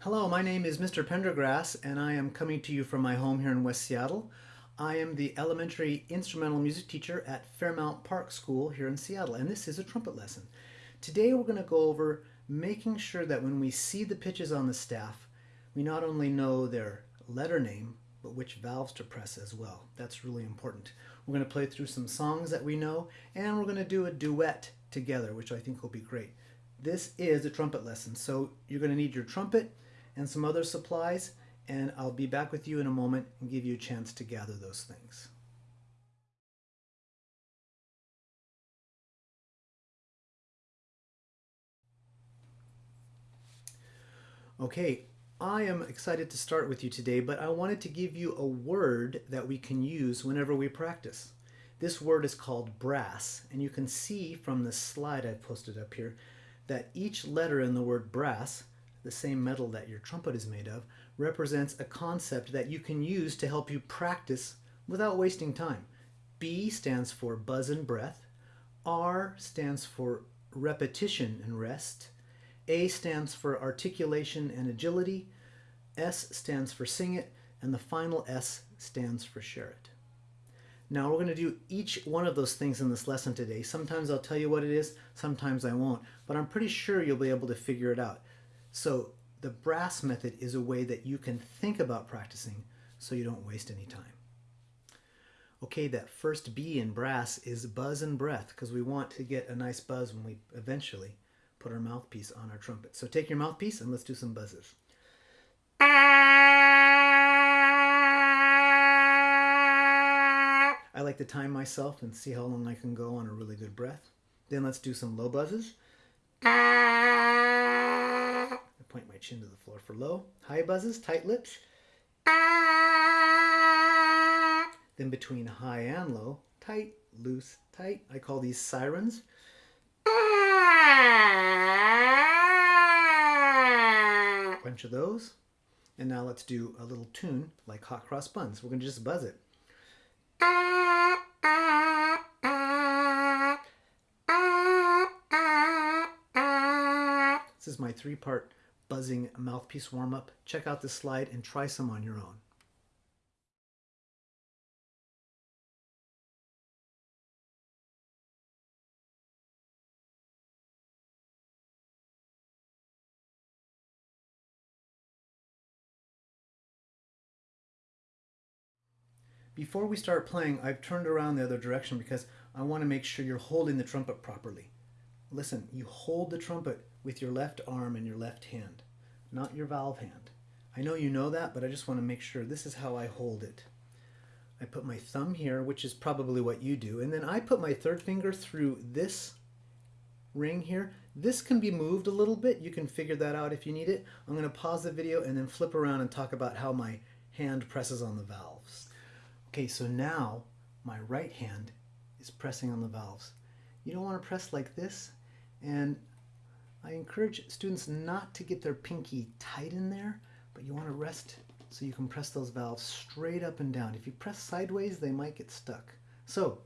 Hello, my name is Mr. Pendergrass, and I am coming to you from my home here in West Seattle. I am the elementary instrumental music teacher at Fairmount Park School here in Seattle, and this is a trumpet lesson. Today we're going to go over making sure that when we see the pitches on the staff, we not only know their letter name, but which valves to press as well. That's really important. We're going to play through some songs that we know, and we're going to do a duet together, which I think will be great. This is a trumpet lesson, so you're going to need your trumpet, and some other supplies, and I'll be back with you in a moment and give you a chance to gather those things. Okay, I am excited to start with you today, but I wanted to give you a word that we can use whenever we practice. This word is called brass, and you can see from the slide I've posted up here that each letter in the word brass the same metal that your trumpet is made of, represents a concept that you can use to help you practice without wasting time. B stands for buzz and breath. R stands for repetition and rest. A stands for articulation and agility. S stands for sing it. And the final S stands for share it. Now we're going to do each one of those things in this lesson today. Sometimes I'll tell you what it is, sometimes I won't, but I'm pretty sure you'll be able to figure it out. So the brass method is a way that you can think about practicing so you don't waste any time. Okay, that first B in brass is buzz and breath because we want to get a nice buzz when we eventually put our mouthpiece on our trumpet. So take your mouthpiece and let's do some buzzes. I like to time myself and see how long I can go on a really good breath. Then let's do some low buzzes point my chin to the floor for low. High buzzes, tight lips. Then between high and low, tight, loose, tight. I call these sirens. A bunch of those. And now let's do a little tune like hot cross buns. We're going to just buzz it. This is my three-part buzzing mouthpiece warm-up, check out this slide and try some on your own. Before we start playing, I've turned around the other direction because I want to make sure you're holding the trumpet properly. Listen, you hold the trumpet with your left arm and your left hand, not your valve hand. I know you know that, but I just want to make sure this is how I hold it. I put my thumb here, which is probably what you do, and then I put my third finger through this ring here. This can be moved a little bit. You can figure that out if you need it. I'm going to pause the video and then flip around and talk about how my hand presses on the valves. Okay, so now my right hand is pressing on the valves. You don't want to press like this. And I encourage students not to get their pinky tight in there, but you want to rest so you can press those valves straight up and down. If you press sideways, they might get stuck. So,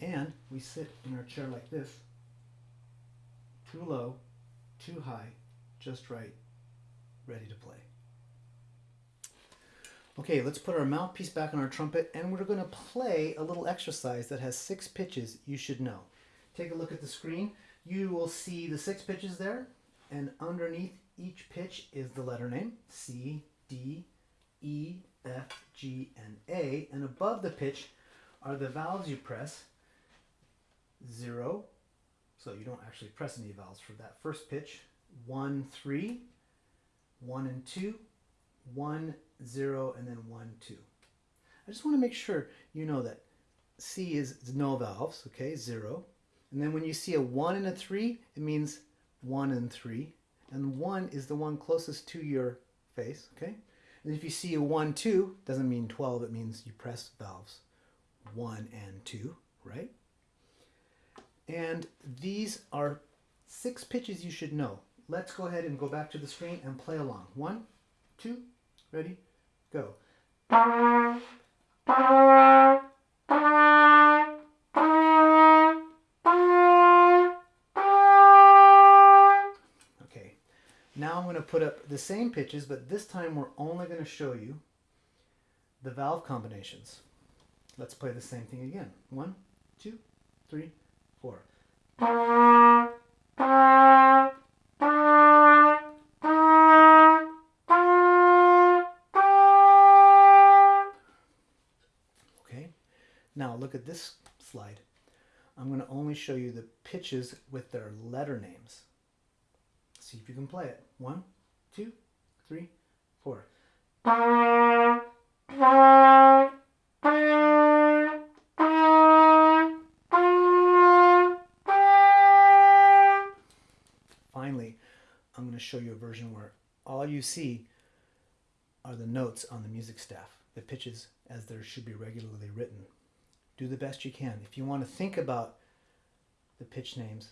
and we sit in our chair like this, too low, too high, just right, ready to play. Okay, let's put our mouthpiece back on our trumpet and we're going to play a little exercise that has six pitches you should know. Take a look at the screen you will see the six pitches there, and underneath each pitch is the letter name C, D, E, F, G, and A, and above the pitch are the valves you press. Zero, so you don't actually press any valves for that first pitch. One, three, one and two, one, zero, and then one, two. I just want to make sure you know that C is no valves, okay, zero. And then when you see a 1 and a 3, it means 1 and 3. And 1 is the one closest to your face, okay? And if you see a 1, 2, doesn't mean 12, it means you press valves 1 and 2, right? And these are six pitches you should know. Let's go ahead and go back to the screen and play along. One, two, ready, go. Going to put up the same pitches, but this time we're only going to show you the valve combinations. Let's play the same thing again. One, two, three, four. Okay, now look at this slide. I'm going to only show you the pitches with their letter names. See if you can play it. One, two, three, four. Finally, I'm going to show you a version where all you see are the notes on the music staff, the pitches as they should be regularly written. Do the best you can. If you want to think about the pitch names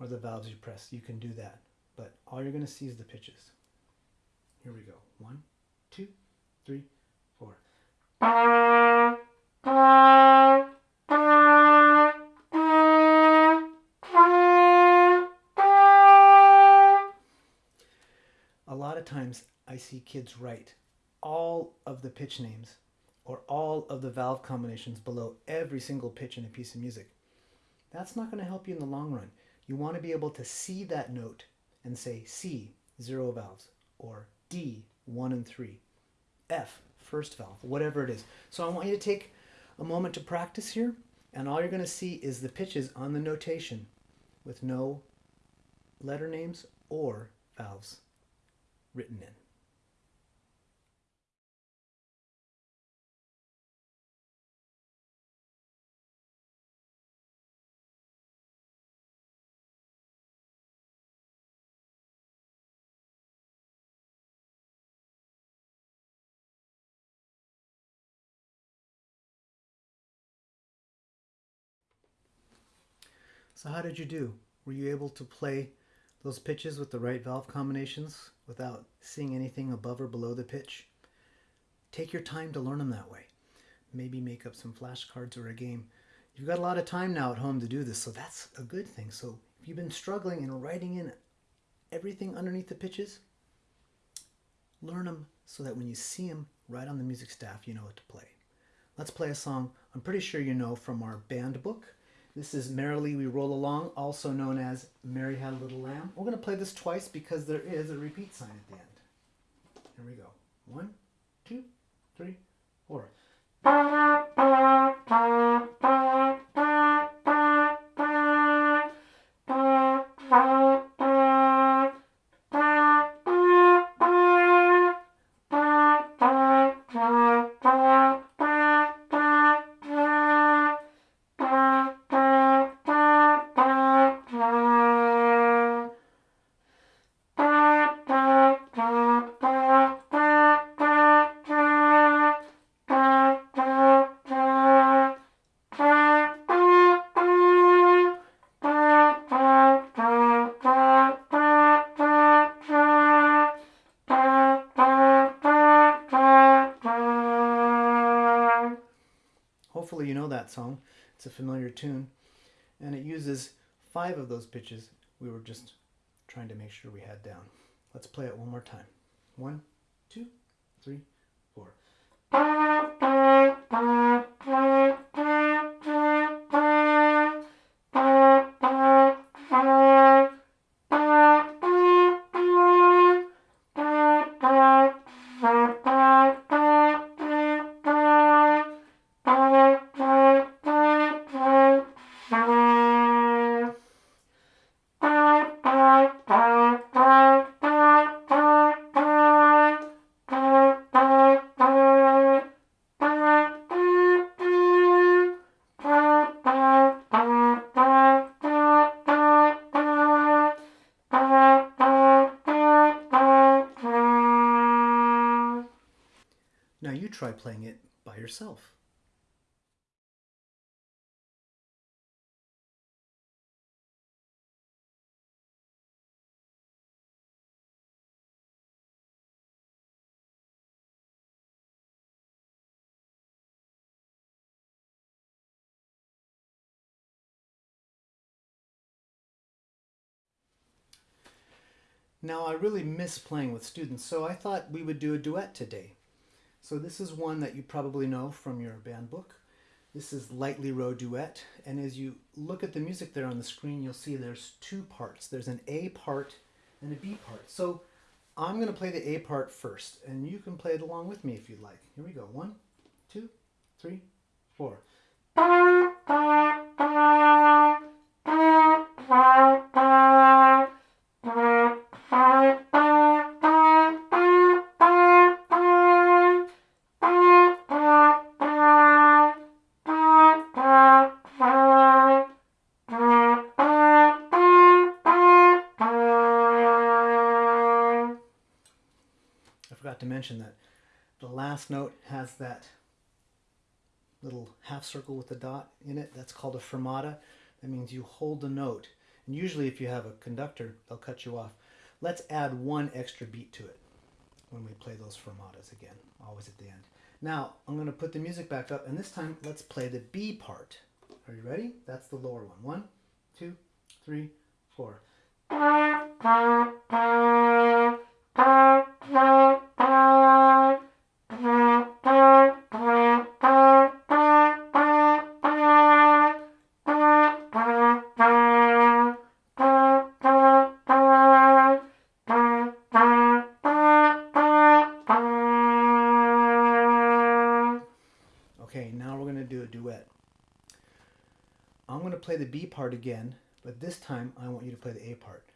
or the valves you press, you can do that. But all you're going to see is the pitches. Here we go. One, two, three, four. A lot of times I see kids write all of the pitch names or all of the valve combinations below every single pitch in a piece of music. That's not going to help you in the long run. You want to be able to see that note and say C, zero valves, or D, one and three, F, first valve, whatever it is. So I want you to take a moment to practice here, and all you're going to see is the pitches on the notation with no letter names or valves written in. So how did you do? Were you able to play those pitches with the right valve combinations without seeing anything above or below the pitch? Take your time to learn them that way. Maybe make up some flashcards or a game. You've got a lot of time now at home to do this, so that's a good thing. So if you've been struggling and writing in everything underneath the pitches, learn them so that when you see them right on the music staff, you know what to play. Let's play a song I'm pretty sure you know from our band book. This is Merrily We Roll Along, also known as Mary Had a Little Lamb. We're going to play this twice because there is a repeat sign at the end. Here we go. One, two, three, four. Hopefully you know that song. It's a familiar tune. And it uses five of those pitches we were just trying to make sure we had down. Let's play it one more time. One, two, three, four. you try playing it by yourself? Now I really miss playing with students, so I thought we would do a duet today. So this is one that you probably know from your band book. This is Lightly Row Duet, and as you look at the music there on the screen, you'll see there's two parts. There's an A part and a B part. So I'm going to play the A part first, and you can play it along with me if you'd like. Here we go. One, two, three, four. Mention that the last note has that little half circle with the dot in it. That's called a fermata. That means you hold the note. And usually if you have a conductor, they'll cut you off. Let's add one extra beat to it when we play those fermatas again, always at the end. Now, I'm going to put the music back up, and this time let's play the B part. Are you ready? That's the lower one. One, two, three, four. Play the B part again, but this time I want you to play the A part.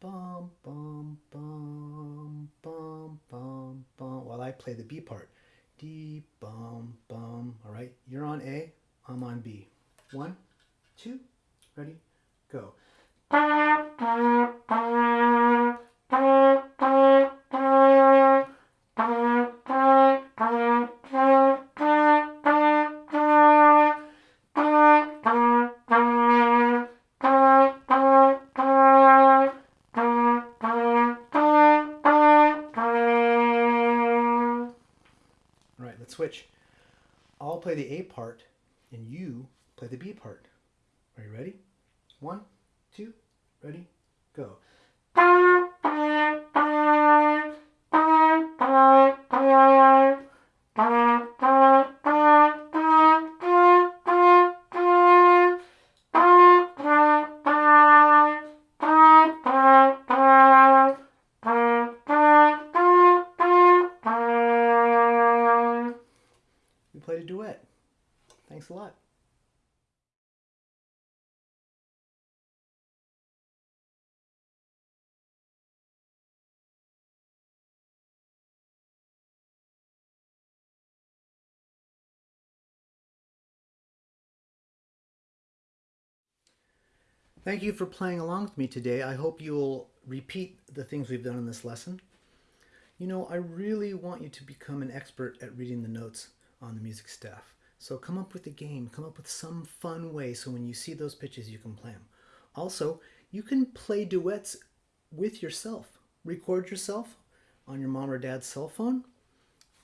Bum, bum, bum, bum, bum, bum, while I play the B part. D, bum, bum. All right, you're on A, I'm on B. One, two, ready, go. I'll play the A part and you play the B part. Are you ready? Thank you for playing along with me today. I hope you'll repeat the things we've done in this lesson. You know, I really want you to become an expert at reading the notes on the music staff. So come up with a game, come up with some fun way so when you see those pitches you can play them. Also, you can play duets with yourself. Record yourself on your mom or dad's cell phone.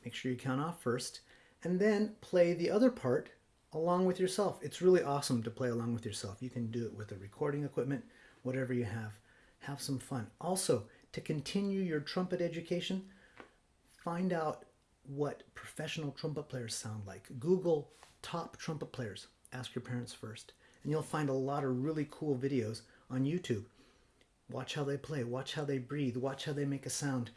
Make sure you count off first. And then play the other part along with yourself. It's really awesome to play along with yourself. You can do it with the recording equipment, whatever you have. Have some fun. Also, to continue your trumpet education, find out what professional trumpet players sound like. Google top trumpet players. Ask your parents first. And you'll find a lot of really cool videos on YouTube. Watch how they play, watch how they breathe, watch how they make a sound.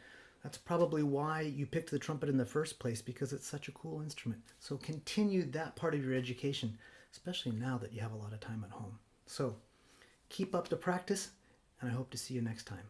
That's probably why you picked the trumpet in the first place because it's such a cool instrument. So continue that part of your education, especially now that you have a lot of time at home. So keep up the practice, and I hope to see you next time.